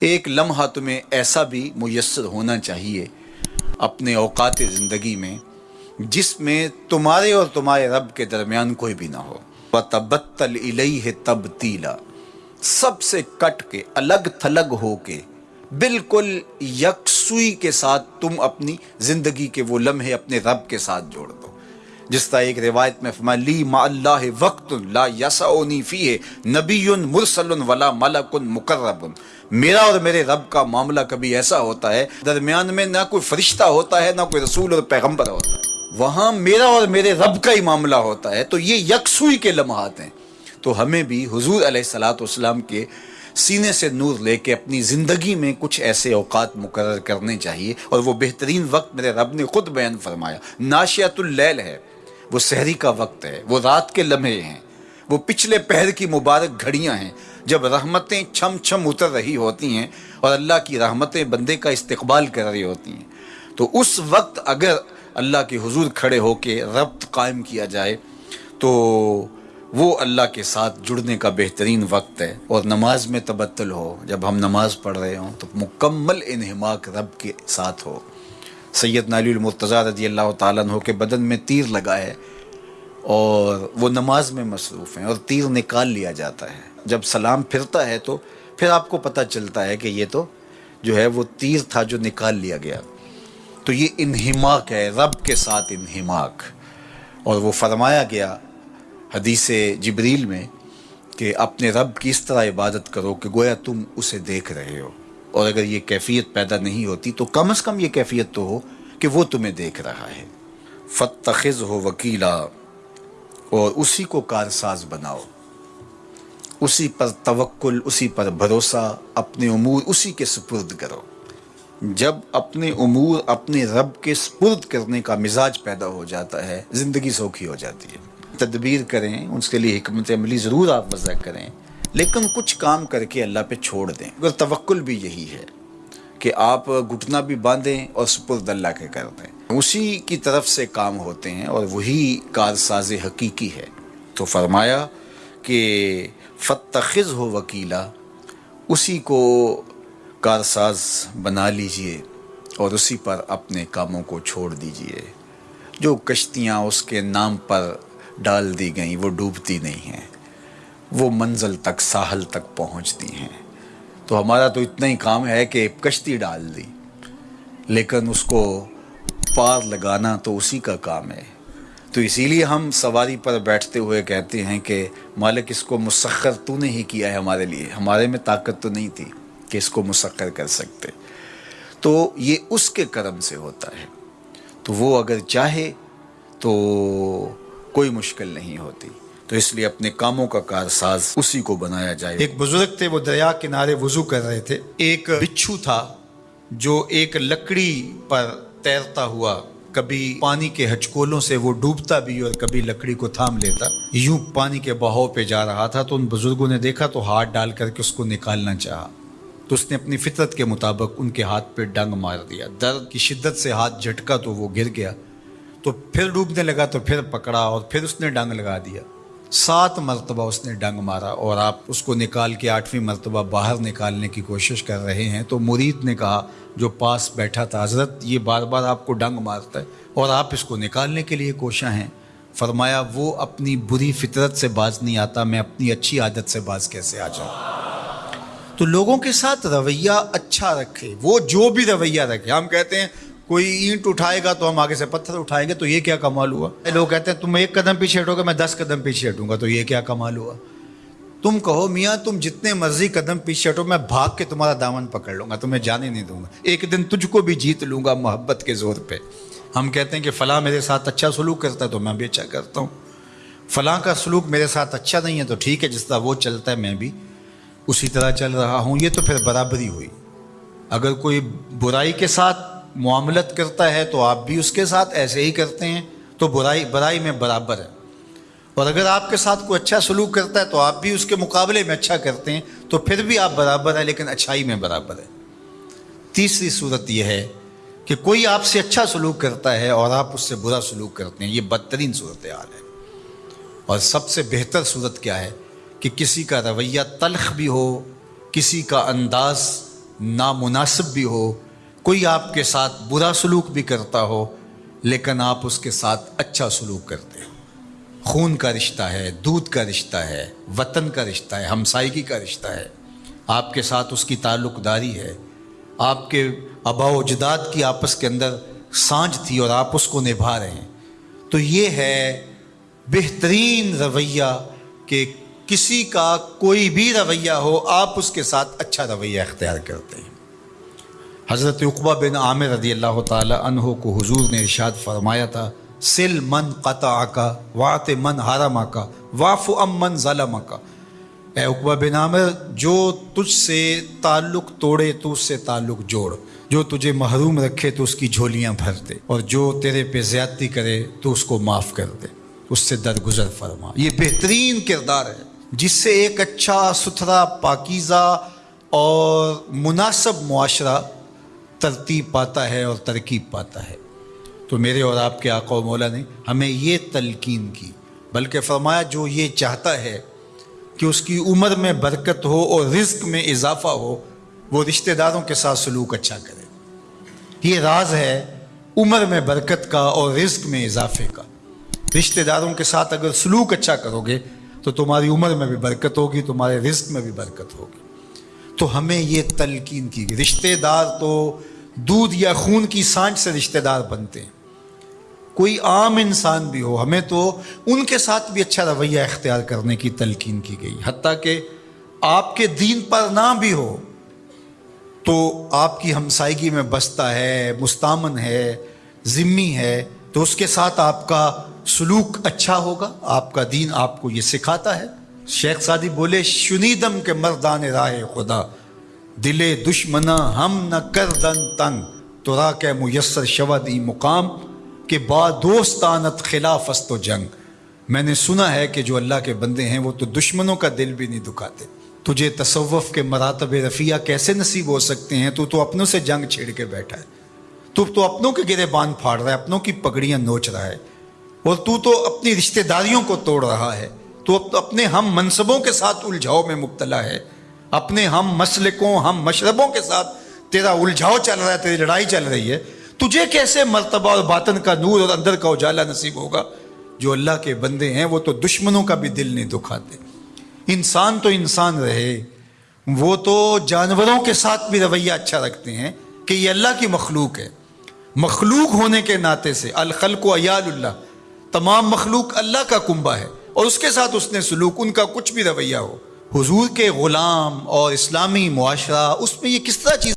ایک لمحہ تمہیں ایسا بھی میسر ہونا چاہیے اپنے اوقات زندگی میں، جس میں تمہارے اور تمہارے رب کے درمیان کوئی بھی نہ ہو۔ تبتل علیہ تبتیلا سب سے کٹ کے، الگ تھلگ ہو کے، بالکل یکسوئی کے ساتھ تم اپنی زندگی کے وہ لمحے اپنے رب کے ساتھ جوڑ دو۔ جس طرح ایک روایت میں فرمایا، لی ما اللہ وقت لا یسعنی فیہ نبی مرسل ولا ملک مقرب۔ میرا اور میرے رب کا معاملہ کبھی ایسا ہوتا ہے، درمیان میں نہ کوئی فرشتہ ہوتا ہے، نہ کوئی رسول اور پیغمبر ہوتا ہے۔ وہاں میرا اور میرے رب کا ہی معاملہ ہوتا ہے، تو یہ یکسوئی کے لمحات ہیں۔ تو ہمیں بھی حضور علیہ السلاۃ والسلام کے سینے سے نور لے کے اپنی زندگی میں کچھ ایسے اوقات مقرر کرنے چاہیے۔ اور وہ بہترین وقت میرے رب نے خود بیان فرمایا۔ ناشیت اللیل ہے، وہ سحری کا وقت ہے، وہ رات کے لمحے ہیں۔ وہ پچھلے پہر کی مبارک گھڑیاں ہیں۔ جب رحمتیں چھم چھم اتر رہی ہوتی ہیں اور اللہ کی رحمتیں بندے کا استقبال کر رہی ہوتی ہیں، تو اس وقت اگر اللہ کے حضور کھڑے ہو کے ربط قائم کیا جائے، تو وہ اللہ کے ساتھ جڑنے کا بہترین وقت ہے۔ اور نماز میں تبتل ہو، جب ہم نماز پڑھ رہے ہوں، تو مکمل انہماک رب کے ساتھ ہو۔ سید نالی المرتضیٰ رضی اللہ تعالیٰ عنہ کے بدن میں تیر لگا ہے۔ اور وہ نماز میں مصروف ہیں اور تیر نکال لیا جاتا ہے۔ جب سلام پھرتا ہے تو پھر آپ کو پتہ چلتا ہے کہ یہ تو جو ہے وہ تیر تھا جو نکال لیا گیا۔ تو یہ انہماک ہے، رب کے ساتھ انہماک۔ اور وہ فرمایا گیا حدیث جبریل میں کہ اپنے رب کی اس طرح عبادت کرو کہ گویا تم اسے دیکھ رہے ہو۔ اور اگر یہ کیفیت پیدا نہیں ہوتی تو کم از کم یہ کیفیت تو ہو کہ وہ تمہیں دیکھ رہا ہے۔ فتخذ ہو وکیلا اور اسی کو کارساز بناؤ۔ اسی پر توکل، اسی پر بھروسہ، اپنے امور اسی کے سپرد کرو۔ جب اپنے امور اپنے رب کے سپرد کرنے کا مزاج پیدا ہو جاتا ہے، زندگی سوکھی ہو جاتی ہے۔ تدبیر کریں، اس کے لیے حکمت عملی ضرور آپ وضع کریں۔ لیکن کچھ کام کر کے اللہ پہ چھوڑ دیں۔ اگر توکل بھی یہی ہے۔ کہ آپ گھٹنا بھی باندھیں اور سپرد اللہ کے کر دیں۔ اسی کی طرف سے کام ہوتے ہیں اور وہی کارساز حقیقی ہے۔ تو فرمایا کہ فتخذ ہو وکیلا، اسی کو کارساز بنا لیجیے اور اسی پر اپنے کاموں کو چھوڑ دیجیے۔ جو کشتیاں اس کے نام پر ڈال دی گئیں وہ ڈوبتی نہیں ہیں، وہ منزل تک، ساحل تک پہنچتی ہیں۔ تو ہمارا تو اتنا ہی کام ہے کہ کشتی ڈال دی، لیکن اس کو پار لگانا تو اسی کا کام ہے۔ تو اسی لیے ہم سواری پر بیٹھتے ہوئے کہتے ہیں کہ مالک، اس کو مسخر تو نے ہی کیا ہے ہمارے لیے۔ ہمارے میں طاقت تو نہیں تھی کہ اس کو مسخر کر سکتے۔ تو یہ اس کے کرم سے ہوتا ہے۔ تو وہ اگر چاہے تو کوئی مشکل نہیں ہوتی۔ تو اس لیے اپنے کاموں کا کارساز اسی کو بنایا جائے ایک بزرگ تھے، وہ دریا کنارے وضو کر رہے تھے۔ ایک بچھو تھا جو ایک لکڑی پر تیرتا ہوا، کبھی پانی کے ہچکولوں سے وہ ڈوبتا بھی اور کبھی لکڑی کو تھام لیتا۔ یوں پانی کے بہاؤ پہ جا رہا تھا تو ان بزرگوں نے دیکھا تو ہاتھ ڈال کر کے اس کو نکالنا چاہا۔ تو اس نے اپنی فطرت کے مطابق ان کے ہاتھ پہ ڈنگ مار دیا۔ درد کی شدت سے ہاتھ جھٹکا تو وہ گر گیا۔ تو پھر ڈوبنے لگا تو پھر پکڑا اور پھر اس نے ڈنگ لگا دیا۔ سات مرتبہ اس نے ڈنگ مارا اور آپ اس کو نکال کے آٹھویں مرتبہ باہر نکالنے کی کوشش کر رہے ہیں تو مرید نے کہا، جو پاس بیٹھا تھا، حضرت، یہ بار بار آپ کو ڈنگ مارتا ہے اور آپ اس کو نکالنے کے لیے کوشاں ہیں۔ فرمایا، وہ اپنی بری فطرت سے باز نہیں آتا، میں اپنی اچھی عادت سے باز کیسے آ جاؤں؟ تو لوگوں کے ساتھ رویہ اچھا رکھے، وہ جو بھی رویہ رکھے، ہم کہتے ہیں کوئی اینٹ اٹھائے گا تو ہم آگے سے پتھر اٹھائیں گے، تو یہ کیا کمال ہوا؟ لوگ کہتے ہیں، تم ایک قدم پیچھے ہٹو گے، میں دس قدم پیچھے ہٹوں گا، تو یہ کیا کمال ہوا؟ تم کہو، میاں، تم جتنے مرضی قدم پیچھے ہٹو، میں بھاگ کے تمہارا دامن پکڑ لوں گا، تمہیں جانے نہیں دوں گا۔ ایک دن تجھ کو بھی جیت لوں گا محبت کے زور پہ۔ ہم کہتے ہیں کہ فلاں میرے ساتھ اچھا سلوک کرتا ہے تو میں بھی اچھا کرتا ہوں۔ فلاں کا سلوک میرے ساتھ اچھا نہیں ہے تو ٹھیک ہے، جس طرح وہ چلتا ہے میں بھی اسی طرح چل رہا ہوں۔ یہ تو پھر برابری ہوئی۔ اگر کوئی برائی کے ساتھ معاملت کرتا ہے تو آپ بھی اس کے ساتھ ایسے ہی کرتے ہیں، تو برائی برائی میں برابر ہے۔ اور اگر آپ کے ساتھ کوئی اچھا سلوک کرتا ہے تو آپ بھی اس کے مقابلے میں اچھا کرتے ہیں، تو پھر بھی آپ برابر ہیں لیکن اچھائی میں برابر ہے تیسری صورت یہ ہے کہ کوئی آپ سے اچھا سلوک کرتا ہے اور آپ اس سے برا سلوک کرتے ہیں، یہ بدترین صورت حال ہے۔ اور سب سے بہتر صورت کیا ہے کہ کسی کا رویہ تلخ بھی ہو، کسی کا انداز نامناسب بھی ہو کوئی آپ کے ساتھ برا سلوک بھی کرتا ہو، لیکن آپ اس کے ساتھ اچھا سلوک کرتے ہو۔ خون کا رشتہ ہے، دودھ کا رشتہ ہے، وطن کا رشتہ ہے ہمسائیگی کا رشتہ ہے۔ آپ کے ساتھ اس کی تعلق داری ہے۔ آپ کے آبا و اجداد کی آپس کے اندر سانج تھی اور آپ اس کو نبھا رہے ہیں۔ تو یہ ہے بہترین رویہ کہ کسی کا کوئی بھی رویہ ہو، آپ اس کے ساتھ اچھا رویہ اختیار کرتے ہیں۔ حضرت اقبا بن عامر رضی اللہ تعالی عنہ کو حضور نے ارشاد فرمایا تھا، سل من قطع کا وات من حرم کا واف ام من ظلم کا اے اقبا بن عامر، جو تجھ سے تعلق توڑے تو اس سے تعلق جوڑ، جو تجھے محروم رکھے تو اس کی جھولیاں بھر دے، اور جو تیرے پہ زیادتی کرے تو اس کو معاف کر دے۔ اس سے درگزر فرما۔ یہ بہترین کردار ہے، جس سے ایک اچھا ستھرا، پاکیزہ اور مناسب معاشرہ ترتیب پاتا ہے اور ترکیب پاتا ہے۔ تو میرے اور آپ کے آقا و مولا نے ہمیں یہ تلقین کی، بلکہ فرمایا جو یہ چاہتا ہے کہ اس کی عمر میں برکت ہو اور رزق میں اضافہ ہو، وہ رشتہ داروں کے ساتھ سلوک اچھا کرے۔ یہ راز ہے عمر میں برکت کا اور رزق میں اضافے کا۔ رشتہ داروں کے ساتھ اگر سلوک اچھا کرو گے، تو تمہاری عمر میں بھی برکت ہوگی، تمہارے رزق میں بھی برکت ہوگی۔ تو ہمیں یہ تلقین کی گئی۔ رشتہ دار تو دودھ یا خون کی سانچ سے رشتہ دار بنتے ہیں۔ کوئی عام انسان بھی ہو، ہمیں تو ان کے ساتھ بھی اچھا رویہ اختیار کرنے کی تلقین کی گئی۔ حتیٰ کہ آپ کے دین پر نہ بھی ہو تو آپ کی ہمسائیگی میں بستا ہے، مستامن ہے، ذمی ہے، تو اس کے ساتھ آپ کا سلوک اچھا ہوگا۔ آپ کا دین آپ کو یہ سکھاتا ہے۔ شیخ سادی بولے، شنیدم کے مردان راہ خدا۔ دل دشمنا ہم نہ کر دن تنگ۔ تو را کے میسر شود ای مقام کہ با دوستانت خلاف است و جنگ۔ میں نے سنا ہے کہ جو اللہ کے بندے ہیں وہ تو دشمنوں کا دل بھی نہیں دکھاتے۔ تجھے تصوف کے مراتب رفیہ کیسے نصیب ہو سکتے ہیں؟ تو تو اپنوں سے جنگ چھیڑ کے بیٹھا ہے۔ تو تو اپنوں کے گرے باندھ پھاڑ رہا ہے، اپنوں کی پگڑیاں نوچ رہا ہے۔ اور تو تو اپنی رشتہ داریوں کو توڑ رہا ہے۔ تو اپنے ہم منصبوں کے ساتھ الجھاؤ میں مبتلا ہے۔ اپنے ہم مسلکوں، ہم مشربوں کے ساتھ تیرا الجھاؤ چل رہا ہے، تیری لڑائی چل رہی ہے۔ تجھے کیسے مرتبہ اور باطن کا نور اور اندر کا اجالا نصیب ہوگا؟ جو اللہ کے بندے ہیں، وہ تو دشمنوں کا بھی دل نہیں دکھاتے۔ انسان تو انسان رہے۔ وہ تو جانوروں کے ساتھ بھی رویہ اچھا رکھتے ہیں کہ یہ اللہ کی مخلوق ہے۔ مخلوق ہونے کے ناطے سے، الخلق و ایال اللہ۔ تمام مخلوق اللہ کا کنبہ ہے اور اس کے ساتھ اس نے سلوک، ان کا کچھ بھی رویہ ہو۔ حضور کے غلام اور اسلامی معاشرہ اس میں یہ کس طرح چیز